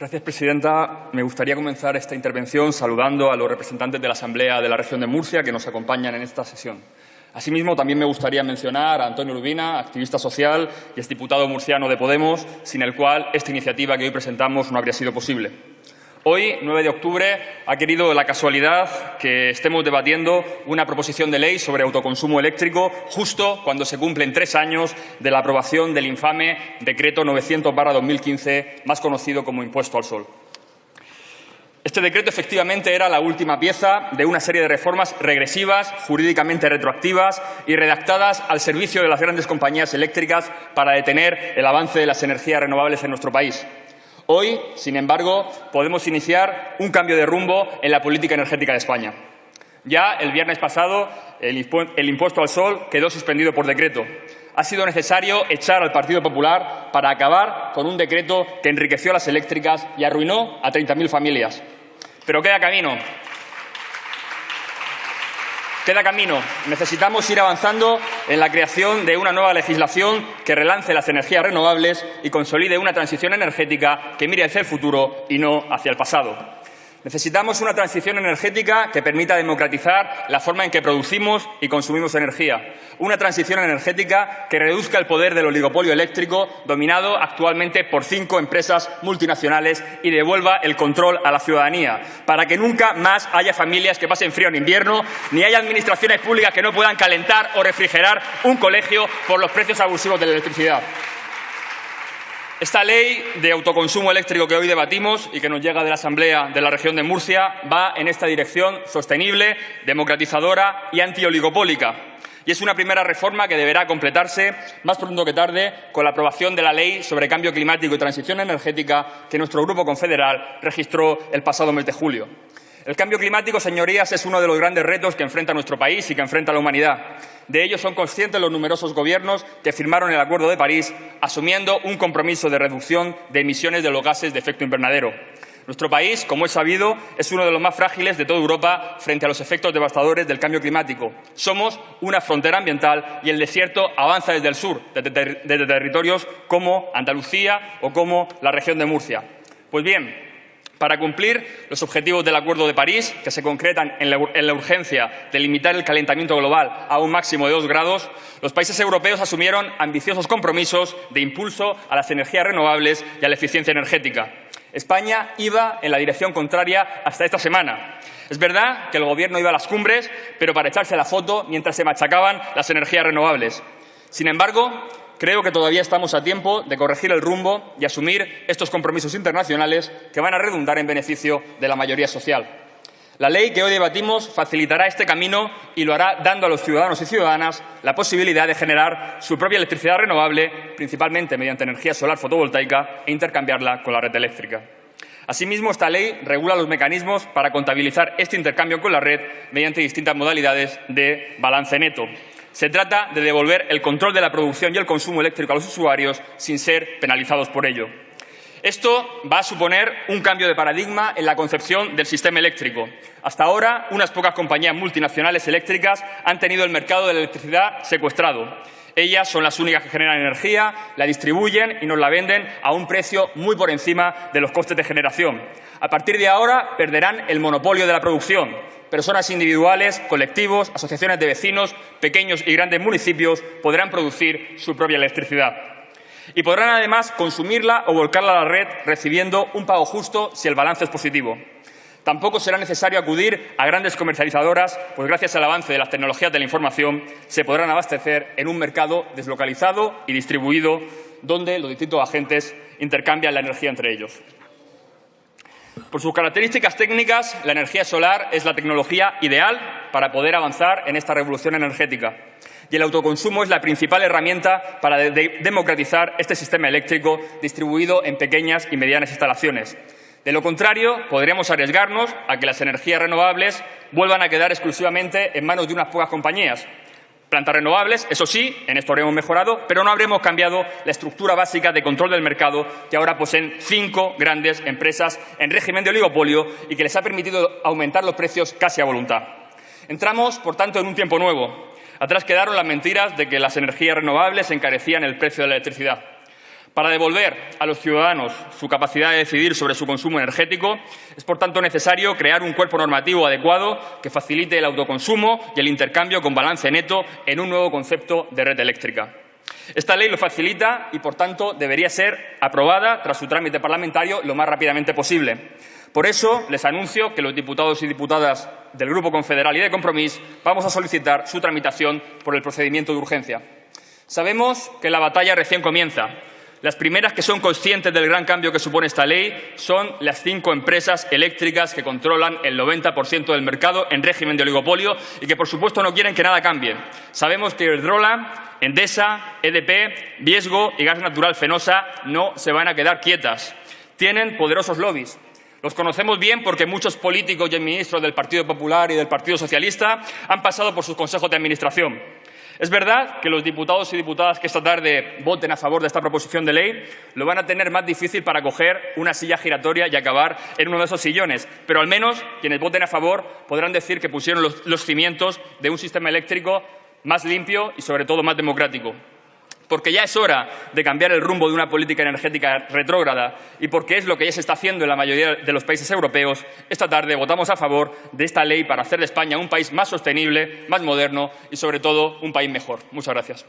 Gracias, presidenta. Me gustaría comenzar esta intervención saludando a los representantes de la Asamblea de la región de Murcia que nos acompañan en esta sesión. Asimismo, también me gustaría mencionar a Antonio Rubina, activista social y exdiputado murciano de Podemos, sin el cual esta iniciativa que hoy presentamos no habría sido posible. Hoy, 9 de octubre, ha querido la casualidad que estemos debatiendo una proposición de ley sobre autoconsumo eléctrico justo cuando se cumplen tres años de la aprobación del infame Decreto 900-2015, más conocido como Impuesto al Sol. Este decreto efectivamente era la última pieza de una serie de reformas regresivas, jurídicamente retroactivas y redactadas al servicio de las grandes compañías eléctricas para detener el avance de las energías renovables en nuestro país. Hoy, sin embargo, podemos iniciar un cambio de rumbo en la política energética de España. Ya el viernes pasado el, impuesto al sol quedó suspendido por decreto. Ha sido necesario echar al Partido Popular para acabar con un decreto que enriqueció a las eléctricas y arruinó a 30.000 familias. Pero queda camino. Queda camino. Necesitamos ir avanzando en la creación de una nueva legislación que relance las energías renovables y consolide una transición energética que mire hacia el futuro y no hacia el pasado. Necesitamos una transición energética que permita democratizar la forma en que producimos y consumimos energía. Una transición energética que reduzca el poder del oligopolio eléctrico, dominado actualmente por cinco empresas multinacionales, y devuelva el control a la ciudadanía, para que nunca más haya familias que pasen frío en invierno, ni haya administraciones públicas que no puedan calentar o refrigerar un colegio por los precios abusivos de la electricidad. Esta ley de autoconsumo eléctrico que hoy debatimos y que nos llega de la Asamblea de la región de Murcia va en esta dirección sostenible, democratizadora y antioligopólica. Y es una primera reforma que deberá completarse más pronto que tarde con la aprobación de la Ley sobre Cambio Climático y Transición Energética que nuestro Grupo Confederal registró el pasado mes de julio. El cambio climático, señorías, es uno de los grandes retos que enfrenta nuestro país y que enfrenta la humanidad. De ello son conscientes los numerosos gobiernos que firmaron el Acuerdo de París, asumiendo un compromiso de reducción de emisiones de los gases de efecto invernadero. Nuestro país, como es sabido, es uno de los más frágiles de toda Europa frente a los efectos devastadores del cambio climático. Somos una frontera ambiental y el desierto avanza desde el sur, desde, territorios como Andalucía o como la región de Murcia. Pues bien, para cumplir los objetivos del Acuerdo de París, que se concretan en la, urgencia de limitar el calentamiento global a un máximo de dos grados, los países europeos asumieron ambiciosos compromisos de impulso a las energías renovables y a la eficiencia energética. España iba en la dirección contraria hasta esta semana. Es verdad que el Gobierno iba a las cumbres, pero para echarse la foto mientras se machacaban las energías renovables. Sin embargo, Creo que todavía estamos a tiempo de corregir el rumbo y asumir estos compromisos internacionales que van a redundar en beneficio de la mayoría social. La ley que hoy debatimos facilitará este camino y lo hará dando a los ciudadanos y ciudadanas la posibilidad de generar su propia electricidad renovable, principalmente mediante energía solar fotovoltaica, e intercambiarla con la red eléctrica. Asimismo, esta ley regula los mecanismos para contabilizar este intercambio con la red mediante distintas modalidades de balance neto. Se trata de devolver el control de la producción y el consumo eléctrico a los usuarios sin ser penalizados por ello. Esto va a suponer un cambio de paradigma en la concepción del sistema eléctrico. Hasta ahora, unas pocas compañías multinacionales eléctricas han tenido el mercado de la electricidad secuestrado. Ellas son las únicas que generan energía, la distribuyen y nos la venden a un precio muy por encima de los costes de generación. A partir de ahora perderán el monopolio de la producción personas individuales, colectivos, asociaciones de vecinos, pequeños y grandes municipios podrán producir su propia electricidad. Y podrán además consumirla o volcarla a la red recibiendo un pago justo si el balance es positivo. Tampoco será necesario acudir a grandes comercializadoras, pues gracias al avance de las tecnologías de la información se podrán abastecer en un mercado deslocalizado y distribuido donde los distintos agentes intercambian la energía entre ellos. Por sus características técnicas, la energía solar es la tecnología ideal para poder avanzar en esta revolución energética. Y el autoconsumo es la principal herramienta para democratizar este sistema eléctrico distribuido en pequeñas y medianas instalaciones. De lo contrario, podríamos arriesgarnos a que las energías renovables vuelvan a quedar exclusivamente en manos de unas pocas compañías, plantas renovables, eso sí, en esto habremos mejorado, pero no habremos cambiado la estructura básica de control del mercado que ahora poseen cinco grandes empresas en régimen de oligopolio y que les ha permitido aumentar los precios casi a voluntad. Entramos, por tanto, en un tiempo nuevo. Atrás quedaron las mentiras de que las energías renovables encarecían el precio de la electricidad. Para devolver a los ciudadanos su capacidad de decidir sobre su consumo energético, es por tanto necesario crear un cuerpo normativo adecuado que facilite el autoconsumo y el intercambio con balance neto en un nuevo concepto de red eléctrica. Esta ley lo facilita y, por tanto, debería ser aprobada tras su trámite parlamentario lo más rápidamente posible. Por eso, les anuncio que los diputados y diputadas del Grupo Confederal y de Compromís vamos a solicitar su tramitación por el procedimiento de urgencia. Sabemos que la batalla recién comienza. Las primeras que son conscientes del gran cambio que supone esta ley son las cinco empresas eléctricas que controlan el 90% del mercado en régimen de oligopolio y que, por supuesto, no quieren que nada cambie. Sabemos que Iberdrola, Endesa, EDP, Viesgo y Gas Natural Fenosa no se van a quedar quietas. Tienen poderosos lobbies. Los conocemos bien porque muchos políticos y ministros del Partido Popular y del Partido Socialista han pasado por sus consejos de administración. Es verdad que los diputados y diputadas que esta tarde voten a favor de esta proposición de ley lo van a tener más difícil para coger una silla giratoria y acabar en uno de esos sillones, pero al menos quienes voten a favor podrán decir que pusieron los, los cimientos de un sistema eléctrico más limpio y, sobre todo, más democrático porque ya es hora de cambiar el rumbo de una política energética retrógrada y porque es lo que ya se está haciendo en la mayoría de los países europeos, esta tarde votamos a favor de esta ley para hacer de España un país más sostenible, más moderno y, sobre todo, un país mejor. Muchas gracias.